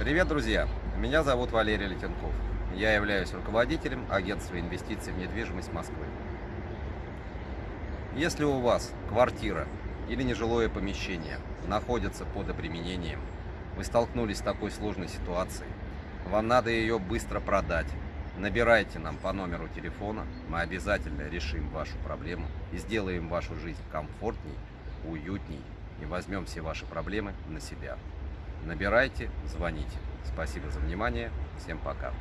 Привет, друзья! Меня зовут Валерий Летенков. Я являюсь руководителем агентства инвестиций в недвижимость Москвы. Если у вас квартира или нежилое помещение находится под обременением, вы столкнулись с такой сложной ситуацией, вам надо ее быстро продать, набирайте нам по номеру телефона, мы обязательно решим вашу проблему и сделаем вашу жизнь комфортней, уютней и возьмем все ваши проблемы на себя. Набирайте, звоните. Спасибо за внимание. Всем пока.